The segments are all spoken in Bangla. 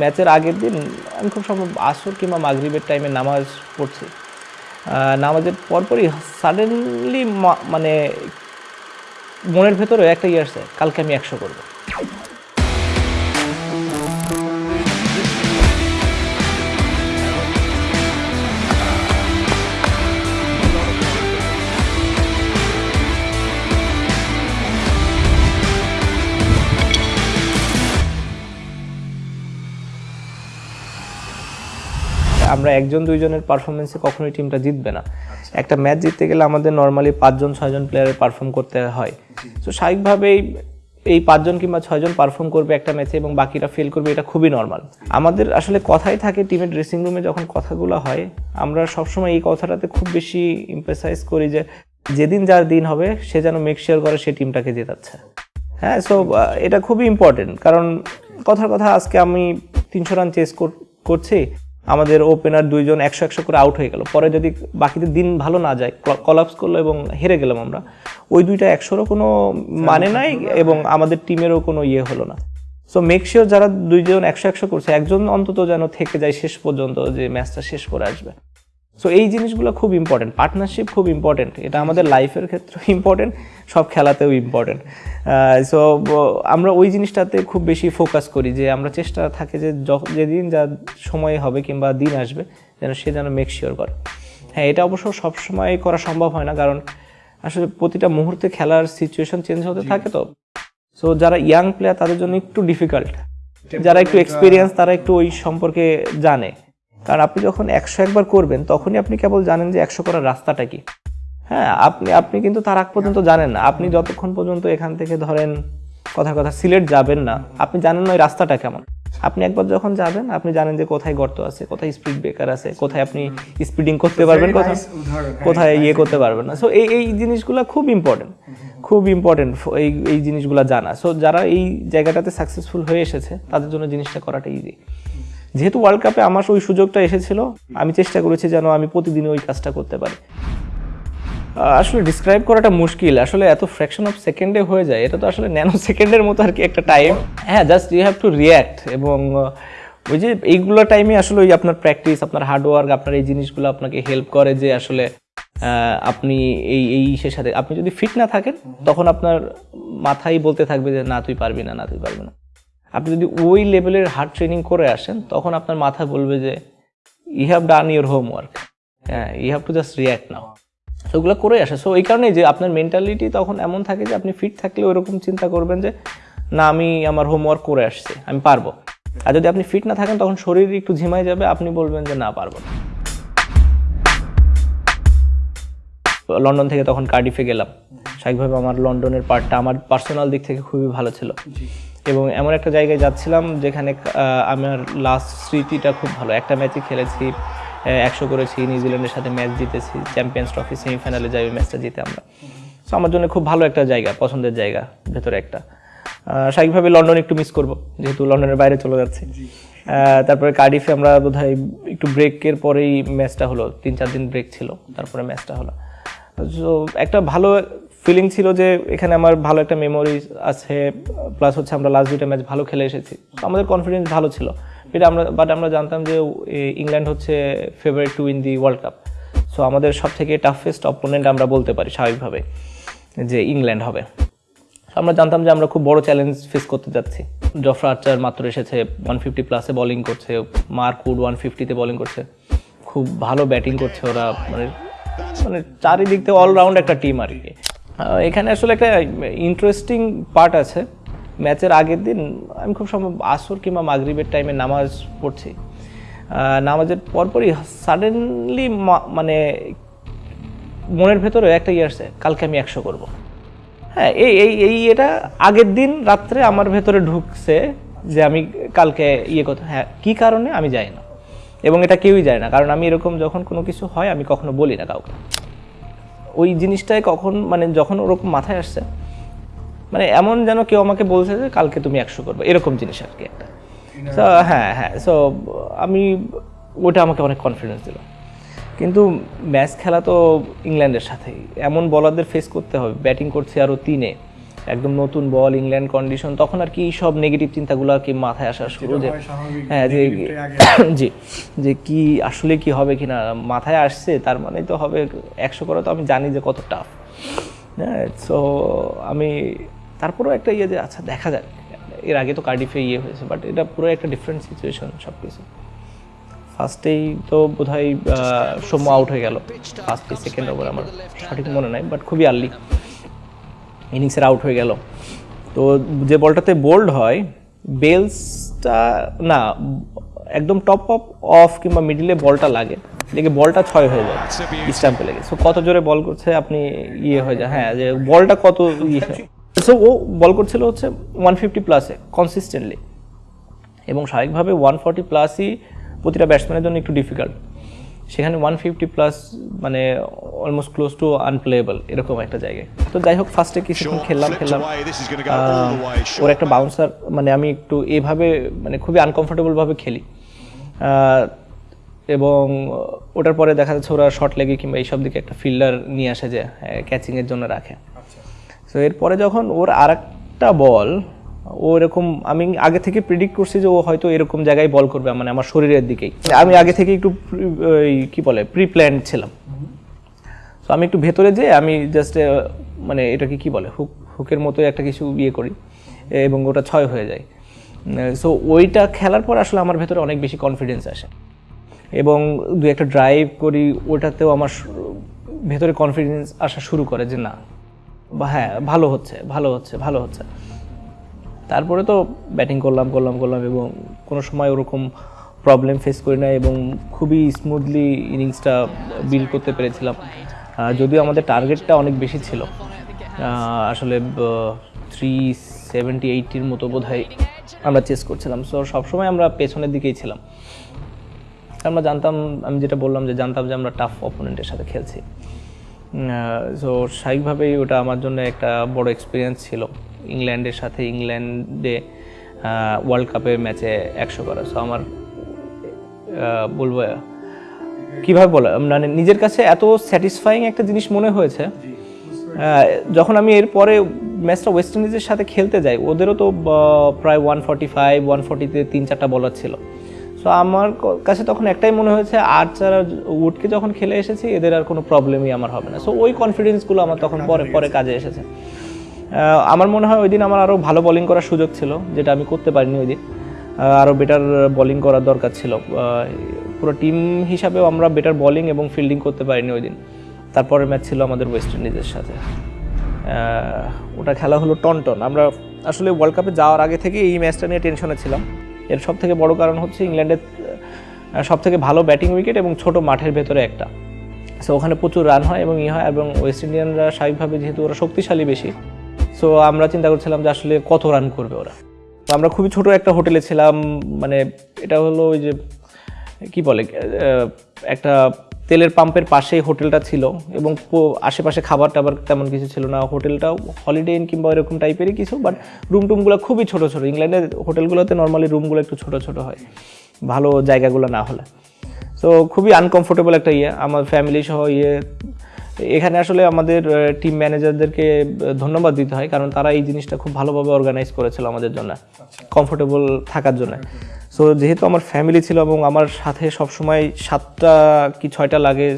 ম্যাচের আগের দিন আমি খুব সম্ভব আসর কিংবা মাগরিবের টাইমে নামাজ পড়ছি। নামাজের পরপরই সাডেনলি মানে মনের ভেতরে একটা ইয়ে আসছে কালকে আমি একশো করব। আমরা একজন, দুইজনের পারফরমেন্সে কখনোই টিমটা জিতবে না। একটা ম্যাচ জিততে গেলে আমাদের নর্মালি পাঁচজন, ছয়জন প্লেয়ারের পারফর্ম করতে হয়। তো স্বাভাবিকভাবেই এই পাঁচজন কিংবা ছয়জন পারফর্ম করবে একটা ম্যাচে এবং বাকিরা ফেল করবে, এটা খুবই নর্মাল আমাদের আসলে কথাই থাকে টিমের ড্রেসিং রুমে যখন কথাগুলো হয়, আমরা সবসময় এই কথাটাতে খুব বেশি ইমপ্রেসাইজ করি যে, যেদিন যার দিন হবে, সে যেন মেক শিওর করে সে টিমটাকে জেতাচ্ছে। হ্যাঁ সো এটা খুবই ইম্পর্টেন্ট কারণ, কথার কথা আজকে আমি তিনশো রান চেস করছি। আমাদের ওপেনার দুইজন একশো একশো করে আউট হয়ে গেল। পরে যদি বাকিদের দিন ভালো না যায় কলাপস করল এবং হেরে গেলাম আমরা ওই দুইটা একশোরও কোনো মানে নাই এবং আমাদের টিমেরও কোনো ইয়ে হলো না। সো মেক শিওর যারা দুইজন একশো একশো করছে একজন অন্তত যেন থেকে যায় শেষ পর্যন্ত যে ম্যাচটা শেষ করে আসবে। সো এই জিনিসগুলো খুব ইম্পর্টেন্ট পার্টনারশিপ খুব ইম্পর্টেন্ট এটা আমাদের লাইফের ক্ষেত্রেও ইম্পর্টেন্ট সব খেলাতেও ইম্পর্টেন্ট সো আমরা ওই জিনিসটাতে খুব বেশি ফোকাস করি যে আমরা চেষ্টা থাকে যে যেদিন যা সময় হবে কিংবা দিন আসবে যেন সে যেন মেক শিওর করে। হ্যাঁ এটা অবশ্য সবসময় করা সম্ভব হয় না কারণ আসলে প্রতিটা মুহূর্তে খেলার সিচুয়েশন চেঞ্জ হতে থাকে তো। সো যারা ইয়াং প্লেয়ার তাদের জন্য একটু ডিফিকাল্ট যারা একটু এক্সপিরিয়েন্স তারা একটু ওই সম্পর্কে জানে। কারণ আপনি যখন একশো একবার করবেন তখনই আপনি কেবল জানেন যে একশো করার রাস্তাটা কি। হ্যাঁ আপনি আপনি কিন্তু তার আগ পর্যন্ত জানেন না। আপনি যতক্ষণ পর্যন্ত এখান থেকে ধরেন কথার কথা সিলেট যাবেন না আপনি জানেন না ওই রাস্তাটা কেমন। আপনি একবার যখন যাবেন আপনি জানেন যে কোথায় গর্ত আছে কোথায় স্পিড ব্রেকার আছে কোথায় আপনি স্পিডিং করতে পারবেন কোথায় কোথায় ইয়ে করতে পারবেন না। সো এই এই জিনিসগুলো খুব ইম্পর্টেন্ট খুব ইম্পর্টেন্ট এই এই জিনিসগুলো জানা। সো যারা এই জায়গাটাতে সাকসেসফুল হয়ে এসেছে তাদের জন্য জিনিসটা করাটা ইজি যেহেতু ওয়ার্ল্ড কাপে আমার ওই সুযোগটা এসেছিল, আমি চেষ্টা করেছি যেন আমি প্রতিদিন ওই কাজটা করতে পারি। আসলে ডিসক্রাইব করাটা মুশকিল। আসলে এত ফ্র্যাকশন অফ সেকেন্ডে হয়ে যায়, এটা তো আসলে ন্যানো সেকেন্ডের মতো আর কি একটা টাইম হ্যাঁ just you have to react এবং ওই যে এইগুলো টাইমে আসলে ওই আপনার প্র্যাকটিস আপনার হার্ডওয়ার্ক আপনার এই জিনিসগুলো আপনাকে হেল্প করে যে আসলে আপনি এই এই ইসের সাথে, আপনি যদি ফিট না থাকেন, তখন আপনার মাথায় বলতে থাকবে যে, না, তুই পারবি না না, তুই পারবি না। আপনি যদি ওই লেভেলের হার্ড ট্রেনিং করে আসেন, তখন আপনার মাথা বলবে যে I have done your homework হ্যাঁ I have to just react now ওগুলো করে আসে। সো এই কারণেই যে আপনার মেন্টালিটি তখন এমন থাকে যে, আপনি ফিট থাকলে ওইরকম চিন্তা করবেন যে, না, আমি আমার হোমওয়ার্ক করে আসছি, আমি পারব। আর যদি আপনি ফিট না থাকেন, তখন শরীর একটু ঝিমাই যাবে, আপনি বলবেন যে, না, পারব না। লন্ডন থেকে তখন কার্ডিফে গেলাম। স্বাভাবিকভাবে আমার লন্ডনের পার্টটা আমার পার্সোনাল দিক থেকে খুবই ভালো ছিল। এবং এমন একটা জায়গায় যাচ্ছিলাম যেখানে আমার লাস্ট স্মৃতিটা খুব ভালো। একটা ম্যাচই খেলেছি একশো করেছি নিউজিল্যান্ডের সাথে ম্যাচ জিতেছি চ্যাম্পিয়ন্স ট্রফি সেমিফাইনালে যাই ওই ম্যাচটা জিতে আমরা। সো আমার জন্য খুব ভালো একটা জায়গা পছন্দের জায়গা ভেতরে একটা। স্বাভাবিকভাবে লন্ডন একটু মিস করব যেহেতু লন্ডনের বাইরে চলে যাচ্ছি। তারপরে কার্ডিফে আমরা বোধহয় একটু ব্রেকের পরেই ম্যাচটা হলো তিন চার দিন ব্রেক ছিল তারপরে ম্যাচটা হলো। তো একটা ভালো ফিলিং ছিল যে এখানে আমার ভালো একটা মেমোরি আছে প্লাস হচ্ছে আমরা লাস্ট দুইটা ম্যাচ ভালো খেলে এসেছি। তো আমাদের কনফিডেন্স ভালো ছিল। এটা আমরা বাট আমরা জানতাম যে ইংল্যান্ড হচ্ছে favourite to in the world cup so আমাদের সব থেকে টাফেস্ট অপোনেন্ট আমরা বলতে পারি স্বাভাবিকভাবে যে ইংল্যান্ড হবে। আমরা জানতাম যে আমরা খুব বড় চ্যালেঞ্জ ফেস করতে যাচ্ছি। জফরা আর্চার মাত্র এসেছে ওয়ান ফিফটি প্লাসে বোলিং করছে মার্ক উড ওয়ান ফিফটিতে বোলিং করছে। খুব ভালো ব্যাটিং করছে ওরা মানে মানে চারিদিক থেকে অলরাউন্ড একটা টিম আর কি। এখানে আসলে একটা ইন্টারেস্টিং পার্ট আছে। ম্যাচের আগের দিন আমি খুব সম্ভব আসর কিংবা মাগরিবের টাইমে নামাজ পড়ছি। নামাজের পরপরই সাডেনলি মানে মনের ভেতরে একটা ইয়ে আসছে কালকে আমি একশো করব। হ্যাঁ এই এই এই এটা আগের দিন রাত্রে আমার ভেতরে ঢুকছে যে আমি কালকে ইয়ে করতে হ্যাঁ কী কারণে আমি যাই না। এবং এটা কেউই যায় না, কারণ আমি এরকম যখন কোনো কিছু হয় আমি কখনো বলি না কাউকে। ওই জিনিসটায় কখন মানে যখন ওরকম মাথায় আসছে মানে এমন যেন কেউ আমাকে বলছে যে কালকে তুমি একশো করবে এরকম জিনিস আর কি একটা। সো হ্যাঁ হ্যাঁ সো আমি ওটা আমাকে অনেক কনফিডেন্স দিল। কিন্তু ম্যাচ খেলা তো ইংল্যান্ডের সাথেই। এমন বলারদের ফেস করতে হবে ব্যাটিং করছে আরও তিনে। একদম নতুন বল ইংল্যান্ড কন্ডিশন তখন আর কি সব নেগেটিভ চিন্তাগুলো আর কি মাথায় আসা শুরু যে হ্যাঁ যে জি যে কি আসলে কি হবে কিনা মাথায় আসছে তার মানে তো হবে একশো করে তো আমি জানি যে কত টাফ হ্যাঁ সো আমি তারপরেও একটা ইয়ে যে আচ্ছা দেখা যাক। এর আগে তো কার্ডিফে ইয়ে হয়েছে বাট এটা পুরো একটা ডিফারেন্ট সিচুয়েশন সব কিছু ফার্স্টেই তো বোধ হয় সৌম্য আউট হয়ে গেল। ফার্স্টে সেকেন্ড ওভার আমার। সঠিক মনে নাই বাট খুবই আর্লি ইনিংসের আউট হয়ে গেল। তো যে বলটাতে বোল্ড হয় বেলসটা না, একদম টপ অফ অফ কিংবা মিডিলে বলটা লাগে। লেগে বলটা ছয় হয়ে যায় স্ট্যাম্পে লেগে সো কত জোরে বল করছে আপনি ইয়ে হয়ে যায়। হ্যাঁ যে বলটা কত ইয়ে সো ও বল করছিল হচ্ছে ওয়ান ফিফটি প্লাসে কনসিস্টেন্টলি এবং স্বাভাবিকভাবে ওয়ান ফর্টি প্লাসই প্রতিটা ব্যাটসম্যানের জন্য একটু ডিফিকাল্ট সেখানে ওয়ান ফিফটি প্লাস মানে অলমোস্ট ক্লোজ টু আনপ্লেয়েবল এরকম একটা জায়গায়। তো যাই হোক ফার্স্টে কিছুক্ষণ খেললাম খেললাম। ওর একটা বাউন্সার মানে আমি একটু এভাবে মানে খুবই আনকমফোর্টেবল ভাবে খেলি। এবং ওটার পরে দেখা যাচ্ছে ওরা শর্ট লেগে কিংবা এইসব দিকে একটা ফিল্ডার নিয়ে আসে যে ক্যাচিংয়ের জন্য রাখে। তো এরপরে যখন ওর আর একটা বল ও এরকম, আমি আগে থেকে প্রিডিক্ট করছি যে ও হয়তো এরকম জায়গায় বল করবে মানে আমার শরীরের দিকেই। আমি আগে থেকে একটু কি বলে প্রি প্ল্যান ছিলাম। তো আমি একটু ভেতরে যেয়ে আমি জাস্ট মানে এটাকে কি বলে হুক হুকের মতো একটা কিছু ইয়ে করি, এবং ওটা ছয় হয়ে যায়। সো ওইটা খেলার পর আসলে আমার ভেতরে অনেক বেশি কনফিডেন্স আসে। এবং দু একটা ড্রাইভ করি, ওটাতেও আমার ভেতরে কনফিডেন্স আসা শুরু করে যে না হ্যাঁ ভালো হচ্ছে ভালো হচ্ছে ভালো হচ্ছে। তারপরে তো ব্যাটিং করলাম করলাম করলাম এবং কোনো সময় ওরকম প্রবলেম ফেস করি না এবং খুবই স্মুথলি ইনিংসটা বিল্ড করতে পেরেছিলাম। যদিও আমাদের টার্গেটটা অনেক বেশি ছিল। আসলে থ্রি সেভেন্টি এইটির মতো বোধ আমরা চেস করছিলাম। সো সবসময় আমরা পেছনের দিকেই ছিলাম। আমরা জানতাম, আমি যেটা বললাম যে জানতাম যে আমরা টাফ অপোনেন্টের সাথে খেলছি। সো স্বাভাবিকভাবেই ওটা আমার জন্য একটা বড় এক্সপিরিয়েন্স ছিল। ইংল্যান্ডের সাথে ইংল্যান্ডে ওয়ার্ল্ড কাপের ম্যাচে একশো করা। সো আমার বলব, কীভাবে বলা? মানে নিজের কাছে এত স্যাটিসফাইং একটা জিনিস মনে হয়েছে। যখন আমি এরপরে ম্যাচটা ওয়েস্ট ইন্ডিজের সাথে খেলতে যাই, ওদেরও তো প্রায় ওয়ান ফর্টি ফাইভ ওয়ান ফর্টিতে তিন চারটা বলার ছিল। সো আমার কাছে তখন একটাই মনে হয়েছে আর উডকে যখন খেলে এসেছি, এদের আর কোনো প্রবলেমই আমার হবে না। সো ওই কনফিডেন্সগুলো আমার তখন পরে পরে কাজে এসেছে। আমার মনে হয় ওই দিন আমার আরও ভালো বোলিং করার সুযোগ ছিল, যেটা আমি করতে পারিনি ওই দিন। আরও বেটার বোলিং করার দরকার ছিল। পুরো টিম হিসাবেও আমরা বেটার বোলিং এবং ফিল্ডিং করতে পারিনি ওই দিন। তারপরে ম্যাচ ছিল আমাদের ওয়েস্ট ইন্ডিজের সাথে। ওটা খেলা হলো টনটন। আমরা আসলে ওয়ার্ল্ড কাপে যাওয়ার আগে থেকে এই ম্যাচটা নিয়ে টেনশনে ছিলাম। এর সব থেকে বড় কারণ হচ্ছে ইংল্যান্ডের সব থেকে ভালো ব্যাটিং উইকেট এবং ছোট মাঠের ভেতরে একটা। সো ওখানে প্রচুর রান হয় এবং ই হয়, এবং ওয়েস্ট ইন্ডিয়ানরা স্বাভাবিকভাবে যেহেতু ওরা শক্তিশালী বেশি সো আমরা চিন্তা করছিলাম যে আসলে কত রান করবে ওরা। তো আমরা খুবই ছোট একটা হোটেলে ছিলাম মানে এটা হলো ওই যে, কি বলে একটা তেলের পাম্পের পাশেই হোটেলটা ছিল এবং আশেপাশে খাবার টাবার তেমন কিছু ছিল না। হোটেলটাও হলিডে ইন কিংবা এরকম টাইপেরই কিছু বাট রুম টুমগুলো খুবই ছোট ছোট। ইংল্যান্ডের হোটেলগুলোতে নর্মালি রুমগুলো একটু ছোট ছোট হয়, ভালো জায়গাগুলো না হলে। সো খুবই আনকমফোর্টেবল একটা ইয়ে। আমার ফ্যামিলি সহ ইয়ে এখানে আসলে আমাদের টিম ম্যানেজারদেরকে ধন্যবাদ দিতে হয় কারণ তারা এই জিনিসটা খুব ভালোভাবে অর্গানাইজ করেছিল আমাদের জন্য কমফোর্টেবল থাকার জন্য। সো যেহেতু আমার ফ্যামিলি ছিল এবং আমার সাথে সবসময় সাতটা কি ছয়টা লাগে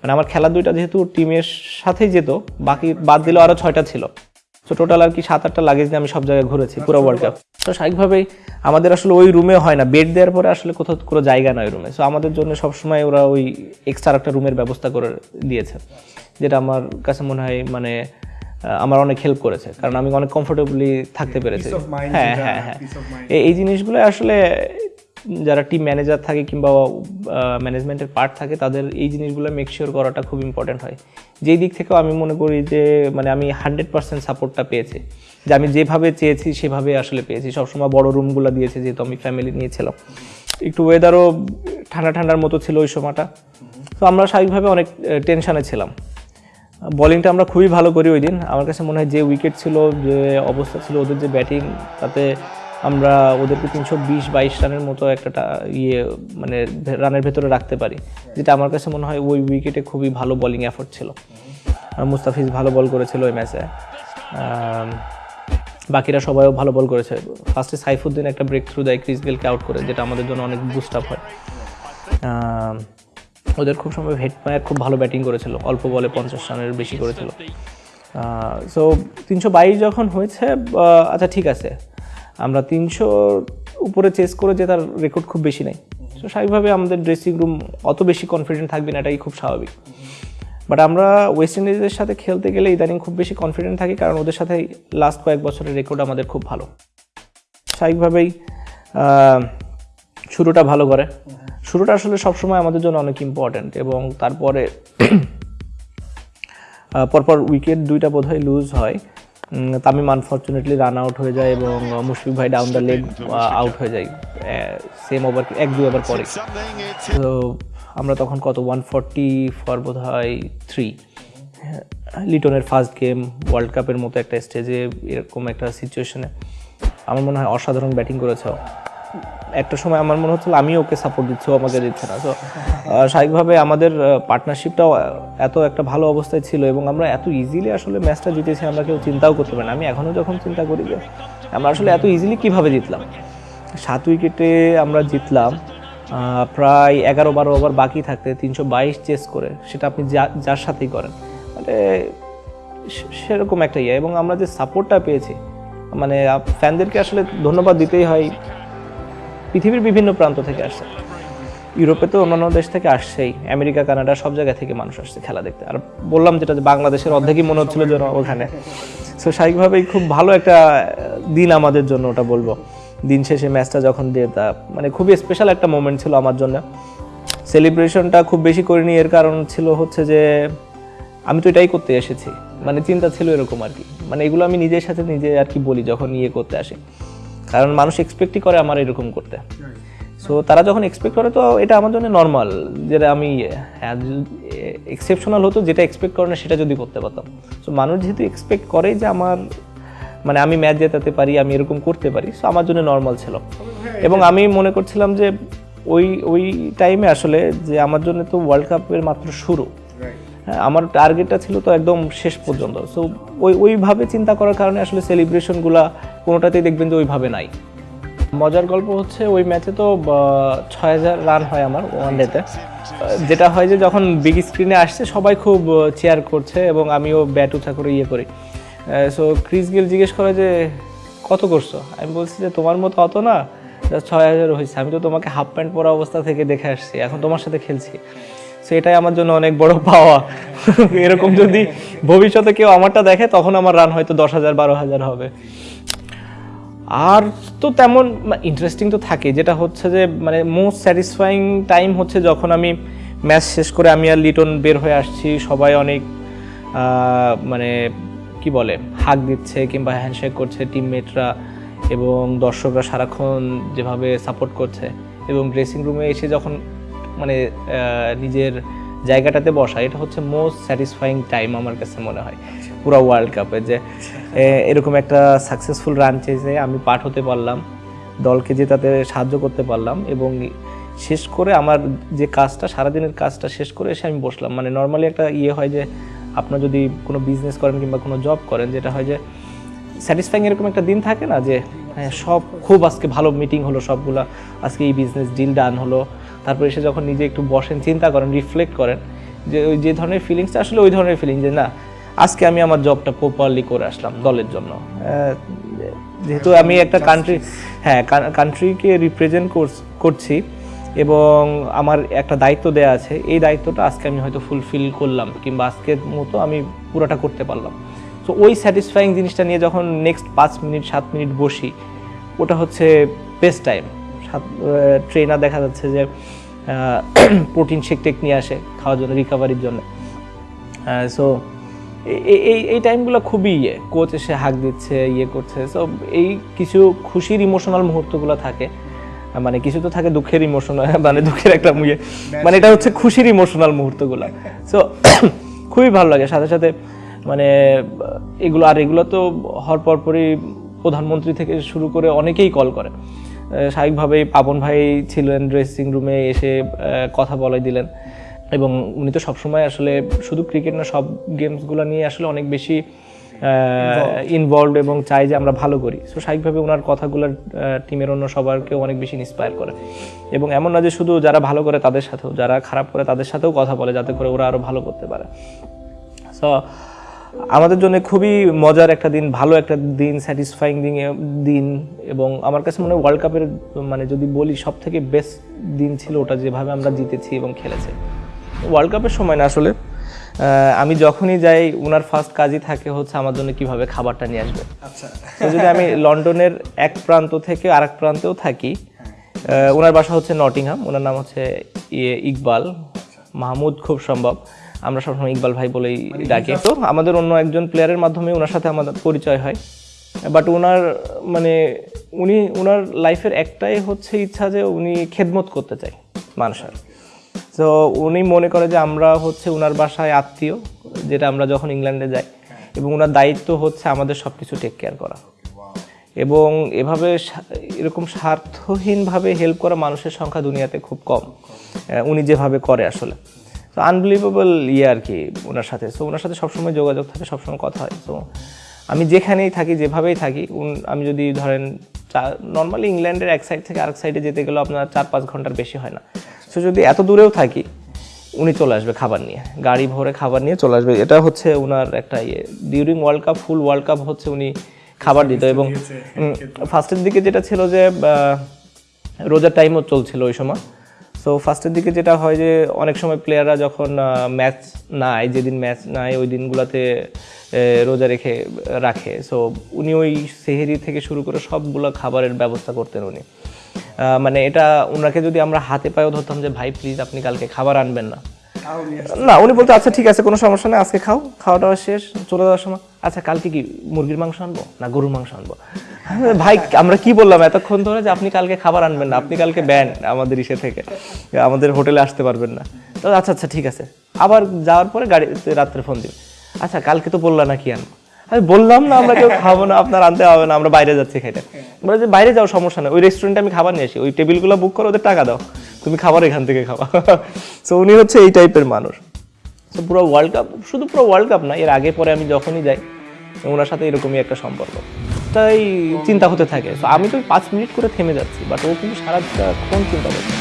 মানে আমার খেলার দুইটা যেহেতু টিমের সাথেই যেত বাকি বাদ দিলেও আরও ছয়টা ছিল। তো টোটাল আর কি সাত আটটা লাগেজ নিয়ে আমি সব জায়গায় ঘুরেছি পুরো ওয়ার্ল্ড কাপ তো স্বাভাবিকভাবেই আমাদের আসলে ওই রুমে হয় না। বেড দেওয়ার পরে আসলে কোথাও কোনো জায়গা নয় রুমে সো আমাদের জন্য সবসময় ওরা ওই এক্সট্রা একটা রুমের ব্যবস্থা করে দিয়েছে। যেটা আমার কাছে মনে হয় মানে আমার অনেক হেল্প করেছে। কারণ আমি অনেক কমফোর্টেবলি থাকতে পেরেছি। হ্যাঁ হ্যাঁ হ্যাঁ। এই- এই জিনিসগুলো আসলে যারা টিম ম্যানেজার থাকে কিংবা ম্যানেজমেন্টের পার্ট থাকে, তাদের এই জিনিসগুলো মেক শিওর করাটা খুব ইম্পর্টেন্ট হয়। যেই দিক থেকেও আমি মনে করি যে মানে আমি হান্ড্রেড পার্সেন্ট সাপোর্টটা পেয়েছি। যে আমি যেভাবে চেয়েছি, সেভাবে আসলে পেয়েছি। সবসময় বড় রুমগুলো দিয়েছে, যেহেতু আমি ফ্যামিলি নিয়েছিলাম একটু ওয়েদারও ঠান্ডা ঠান্ডার মতো ছিল ওই সময়টা। তো আমরা স্বাভাবিকভাবে অনেক টেনশানে ছিলাম। বোলিংটা আমরা খুবই ভালো করি ওই দিন। আমার কাছে মনে হয় যে উইকেট ছিল, যে অবস্থা ছিল, ওদের যে ব্যাটিং তাতে আমরা ওদেরকে তিনশো বিশ বাইশ রানের মতো একটা ইয়ে মানে রানের ভেতরে রাখতে পারি। যেটা আমার কাছে মনে হয় ওই উইকেটে খুবই ভালো বলিং এফোর্ট ছিল। মুস্তাফিজ ভালো বল করেছিল ওই ম্যাচে বাকিরা সবাইও ভালো বল করেছে। ফার্স্টে সাইফুদ্দিন একটা ব্রেক থ্রু দেয় ক্রিস গেলকে আউট করে, যেটা আমাদের জন্য অনেক বুস্ট আপ হয়। ওদের খুব সময় হেড মায়ার খুব ভালো ব্যাটিং করেছিল, অল্প বলে পঞ্চাশ রানের বেশি করেছিল। সো তিনশো বাইশ যখন হয়েছে আচ্ছা ঠিক আছে। আমরা তিনশো উপরে চেস করে যে তার রেকর্ড খুব বেশি নেই। তো স্বাভাবিকভাবে আমাদের ড্রেসিং রুম অত বেশি কনফিডেন্ট থাকবে না, এটাই খুব স্বাভাবিক। বাট আমরা ওয়েস্ট ইন্ডিজের সাথে খেলতে গেলে ইদানিং খুব বেশি কনফিডেন্ট থাকি কারণ ওদের সাথে লাস্ট কয়েক বছরের রেকর্ড আমাদের খুব ভালো। স্বাভাবিকভাবেই শুরুটা ভালো করে। শুরুটা আসলে সবসময় আমাদের জন্য অনেক ইম্পর্ট্যান্ট এবং তারপরে পরপর উইকেট দুইটা বোধহয় লুজ হয়। তামিম আনফর্চুনেটলি রান আউট হয়ে যায় এবং মুশফিক ভাই ডাউন দ্য লেগ আউট হয়ে যায়। সেম ওভার এক দুই ওভার পরে। তো আমরা তখন কত? ওয়ান ফর্টি ফর বোধ হয় থ্রি লিটনের ফার্স্ট গেম ওয়ার্ল্ড কাপের মতো একটা স্টেজে এরকম একটা সিচুয়েশনে আমার মনে হয় অসাধারণ ব্যাটিং করেছে। একটা সময় আমার মনে হচ্ছিল আমি ওকে সাপোর্ট দিচ্ছি, ও আমাকে দিচ্ছে না। তো স্বাভাবিকভাবে আমাদের পার্টনারশিপটাও এত একটা ভালো অবস্থায় ছিল এবং আমরা এত ইজিলি আসলে ম্যাচটা জিতেছি, আমরা কেউ চিন্তাও করতে পারি না। আমি এখনও যখন চিন্তা করি যে আমরা আসলে এত ইজিলি কীভাবে জিতলাম? সাত উইকেটে আমরা জিতলাম প্রায় এগারো বারো ওভার বাকি থাকতে, তিনশো বাইশ চেস করে, সেটা আপনি যা- যার সাথেই করেন। মানে সেরকম একটা ইয়ে এবং আমরা যে সাপোর্টটা পেয়েছি মানে ফ্যানদেরকে আসলে ধন্যবাদ দিতেই হয়। পৃথিবীর বিভিন্ন প্রান্ত থেকে আসছে। ইউরোপে তো অন্যান্য দেশ থেকে আসছেই। আমেরিকা, কানাডা সব জায়গা থেকে মানুষ আসছে খেলা দেখতে। আর বললাম যেটা যে বাংলাদেশের অর্ধেকই মনে হচ্ছিল যেন ওখানে। সো স্বাভাবিকভাবেই খুব ভালো একটা দিন আমাদের জন্য ওটা বলব। দিন শেষে ম্যাচটা যখন দিয়ে তা মানে খুবই স্পেশাল একটা মোমেন্ট ছিল আমার জন্য। সেলিব্রেশনটা খুব বেশি করিনি, এর কারণ ছিল হচ্ছে যে, আমি তো এটাই করতে এসেছি। মানে চিন্তা ছিল এরকম আর কি। মানে এগুলো আমি নিজের সাথে নিজে আর কি বলি যখন ইয়ে করতে আসি। কারণ মানুষ এক্সপেক্টই করে আমার এরকম করতে। সো তারা যখন এক্সপেক্ট করে তো এটা আমার জন্য নর্মাল যেটা আমি এক্সেপশনাল হতো যেটা এক্সপেক্ট করে না সেটা যদি করতে পারতাম। সো মানুষ যেহেতু এক্সপেক্ট করে যে আমার মানে আমি ম্যাচ জেতাতে পারি আমি এরকম করতে পারি সো আমার জন্য নর্মাল ছিল। এবং আমি মনে করছিলাম যে ওই ওই টাইমে আসলে যে আমার জন্য তো ওয়ার্ল্ড কাপের মাত্র শুরু। হ্যাঁ আমার টার্গেটটা ছিল তো একদম শেষ পর্যন্ত। সো ওই, ওইভাবে চিন্তা করার কারণে আসলে সেলিব্রেশনগুলো কোনোটাতেই দেখবেন যে ওইভাবে নাই। মজার গল্প হচ্ছে ওই ম্যাচে তো ছয় হাজার রান হয় আমার ওয়ান ডেতে যেটা হয় যে যখন বিগ স্ক্রিনে আসছে, সবাই খুব চেয়ার করছে এবং আমিও ব্যাট উঁচা করে ইয়ে করি। সো ক্রিস গিল জিজ্ঞেস করে যে, কত করছ? আমি বলছি যে, তোমার মতো অত না ছয় হাজার হয়েছে আমি তো তোমাকে হাফ প্যান্ট পরা অবস্থা থেকে দেখে আসছি। এখন তোমার সাথে খেলছি। সো এটাই আমার জন্য অনেক বড় পাওয়া। এরকম যদি ভবিষ্যতে কেউ আমারটা দেখে, তখন আমার রান হয়তো দশ হাজার, বারো হাজার হবে। আর তো তেমন ইন্টারেস্টিং তো থাকে, যেটা হচ্ছে যে মানে মোস্ট স্যাটিসফাইং টাইম হচ্ছে যখন আমি ম্যাচ শেষ করে আমি আর লিটন বের হয়ে আসছি, সবাই অনেক মানে কি বলে হাক দিচ্ছে কিংবা হ্যান্ডশেক করছে টিমমেটরা এবং দর্শকরা সারাক্ষণ যেভাবে সাপোর্ট করছে এবং ড্রেসিং রুমে এসে যখন মানে নিজের জায়গাটাতে বসা, এটা হচ্ছে মোস্ট স্যাটিসফাইং টাইম আমার কাছে মনে হয়, পুরো ওয়ার্ল্ড কাপে যে এরকম একটা সাকসেসফুল রান চেয়েছে, আমি পাঠ হতে পারলাম, দলকে জেতাতে সাহায্য করতে পারলাম এবং শেষ করে আমার যে কাজটা, সারাদিনের কাজটা শেষ করে এসে আমি বসলাম। মানে নর্মালি একটা ইয়ে হয় যে, আপনার যদি কোনো বিজনেস করেন কিংবা কোনো জব করেন, যেটা হয় যে স্যাটিসফাইং এরকম একটা দিন থাকে না যে হ্যাঁ সব, খুব আজকে ভালো মিটিং হলো সবগুলা, আজকে এই বিজনেস ডিল ডান হলো তারপর এসে যখন নিজে একটু বসেন চিন্তা করেন রিফ্লেক্ট করেন যে ওই যে ধরনের ফিলিংসটা আসলে ওই ধরনের ফিলিং যে না আজকে আমি আমার জবটা প্রপারলি করে আসলাম দলের জন্য। যেহেতু আমি একটা কান্ট্রি হ্যাঁ কান্ট্রিকে রিপ্রেজেন্ট করছি এবং আমার একটা দায়িত্ব দেয়া আছে এই দায়িত্বটা আজকে আমি হয়তো ফুলফিল করলাম কিংবা আজকের মতো আমি পুরোটা করতে পারলাম। তো ওই স্যাটিসফাইং জিনিসটা নিয়ে যখন নেক্সট পাঁচ মিনিট সাত মিনিট বসি ওটা হচ্ছে বেস্ট টাইম ট্রেনার দেখা যাচ্ছে যে প্রোটিন শেক টেক নিয়ে আসে খাওয়ার জন্য রিকভারির জন্য। সো এই এই টাইমগুলো খুবই ইয়ে। কোচ এসে হাক দিচ্ছে ইয়ে করছে। সো এই কিছু খুশির ইমোশনাল মুহূর্তগুলো থাকে। মানে কিছু তো থাকে দুঃখের ইমোশনাল মানে দুঃখের একটা ইয়ে। মানে এটা হচ্ছে খুশির ইমোশনাল মুহূর্তগুলো। সো খুবই ভালো লাগে। সাথে সাথে মানে এগুলো আর এগুলো তো হওয়ার পরপরই প্রধানমন্ত্রী থেকে শুরু করে অনেকেই কল করে। স্বাভাবিকভাবেই পাবন ভাই ছিলেন ড্রেসিং রুমে এসে কথা বলে দিলেন। এবং উনি তো সবসময় আসলে শুধু ক্রিকেট না সব গেমসগুলো নিয়ে আসলে অনেক বেশি ইনভলভ এবং চাই যে আমরা ভালো করি। সো স্বাভাবিকভাবে ওনার কথাগুলো টিমের অন্য সবারকেও অনেক বেশি ইন্সপায়ার করে। এবং এমন না যে শুধু যারা ভালো করে তাদের সাথেও যারা খারাপ করে তাদের সাথেও কথা বলে যাতে করে ওরা আরও ভালো করতে পারে। সো আমাদের জন্য খুবই মজার একটা দিন ভালো একটা দিন স্যাটিসফাইং দিন দিন। এবং আমার কাছে মনে হয় ওয়ার্ল্ড কাপের মানে যদি বলি সব থেকে বেস্ট দিন ছিল ওটা যেভাবে আমরা জিতেছি এবং খেলেছি। ওয়ার্ল্ড কাপের সময় না আসলে আমি যখনই যাই ওনার ফার্স্ট কাজই থাকে হচ্ছে আমার জন্য কীভাবে খাবারটা নিয়ে আসবে। আচ্ছা। যদি আমি লন্ডনের এক প্রান্ত থেকে আরেক প্রান্তেও থাকি ওনার বাসা হচ্ছে নটিংহাম ওনার নাম হচ্ছে ইয়ে ইকবাল। মাহমুদ খুব সম্ভব। আমরা সবসময় ইকবাল ভাই বলেই ডাকি। তো আমাদের অন্য একজন প্লেয়ারের মাধ্যমে ওনার সাথে আমাদের পরিচয় হয়। বাট ওনার মানে উনি ওনার লাইফের একটাই হচ্ছে ইচ্ছা যে উনি খেদমত করতে চায় মানুষের। তো উনি মনে করে যে আমরা হচ্ছে ওনার বাসায় আত্মীয় যেটা আমরা যখন ইংল্যান্ডে যাই। এবং ওনার দায়িত্ব হচ্ছে আমাদের সব কিছু টেক কেয়ার করা। এবং এভাবে এরকম স্বার্থহীনভাবে হেল্প করা মানুষের সংখ্যা দুনিয়াতে খুব কম। উনি যেভাবে করে আসলে। তো আনবিলিভেবল ইয়ে আর কি ওনার সাথে। সো ওনার সাথে সবসময় যোগাযোগ থাকে সবসময় কথা হয়। তো আমি যেখানেই থাকি যেভাবেই থাকি উন- আমি যদি ধরেন নর্মালি ইংল্যান্ডের এক সাইড থেকে আরেক সাইডে যেতে গেলেও আপনার চার পাঁচ ঘণ্টার বেশি হয় না। সো যদি এত দূরেও থাকি উনি চলে আসবে খাবার নিয়ে। গাড়ি ভরে খাবার নিয়ে চলে আসবে। এটা হচ্ছে ওনার একটা ইয়ে। During world cup full world cup হচ্ছে উনি খাবার দিত এবং ফার্স্টের দিকে যেটা ছিল যে রোজার টাইমও চলছিল ওই সময়। সো ফার্স্টের দিকে যেটা হয় যে, অনেক সময় প্লেয়াররা যখন ম্যাচ নাই, যেদিন ম্যাচ নাই, ওই দিনগুলোতে রোজা রেখে, রাখে। সো উনি ওই সেহেরি থেকে শুরু করে সবগুলো খাবারের ব্যবস্থা করতেন উনি। মানে এটা ওনাকে যদি আমরা হাতে পায়েও ধরতাম যে, ভাই প্লিজ আপনি কালকে খাবার আনবেন না। না, উনি বলতো আচ্ছা ঠিক আছে, কোনো সমস্যা নেই, আজকে খাও খাওয়া দাওয়া শেষ, চলে যাওয়ার সময়। আচ্ছা কালকে কি মুরগির মাংস আনব না গরুর মাংস আনব? ভাই, আমরা কি বললাম, এতক্ষণ ধরে যে আপনি কালকে খাবার আনবেন না, আপনি কালকে ব্যান আমাদের ইসে থেকে, আমাদের হোটেলে আসতে পারবেন না। তো আচ্ছা আচ্ছা ঠিক আছে, আবার যাওয়ার পরে গাড়ি রাত্রে ফোন দিবে। আচ্ছা কালকে তো বললা না কি আনব? আমি বললাম না, আমরা কেউ খাব না, আপনার আনতে হবে না, আমরা বাইরে যাচ্ছি খেতে বলে যে, বাইরে যাও, সমস্যা নেই, ওই রেস্টুরেন্টে আমি খাবার নিয়ে আসি, ওই টেবিলগুলো বুক করে, ওদের টাকা দাও। তুমি খাবার এখান থেকে খাওয়া সো উনি হচ্ছে এই টাইপের মানুষ। তো পুরো ওয়ার্ল্ড কাপ শুধু পুরো ওয়ার্ল্ড কাপ না, এর আগে পরে আমি যখনই যাই, ওনার সাথে এরকমই একটা সম্পর্ক। তাই চিন্তা হতে থাকে। তো আমি তো পাঁচ মিনিট করে থেমে যাচ্ছি বাট ও কিন্তু সারাটা সারাক্ষণ চিন্তা করছে।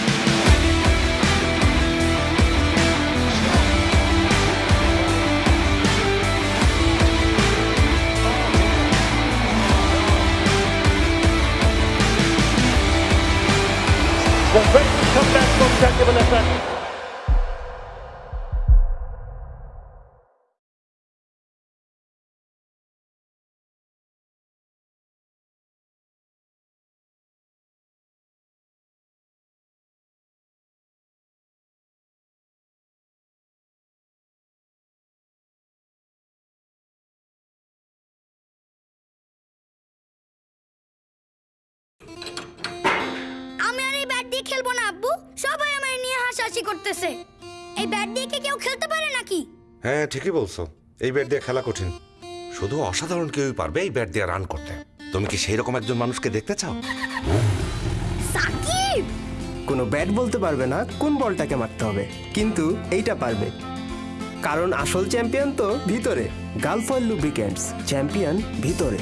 দিয়ে খেলব না আব্বু? সবাই আমার নিয়ে হাসাহাসি করতেছে। এই ব্যাট দিয়ে কি কেউ খেলতে পারে নাকি? হ্যাঁ ঠিকই বলছো। এই ব্যাট দিয়ে খেলা কঠিন। শুধু অসাধারণ কেউই পারবে এই ব্যাট দিয়ে রান করতে। তুমি কি সেই রকম একজন মানুষকে দেখতে চাও? সাকিব! কোনো ব্যাট বলতে পারবে না কোন বলটাকে মারতে হবে কিন্তু এইটা পারবে। কারণ আসল চ্যাম্পিয়ন তো ভিতরে গালফয়েল লুব্রিকেন্টস চ্যাম্পিয়ন ভিতরে।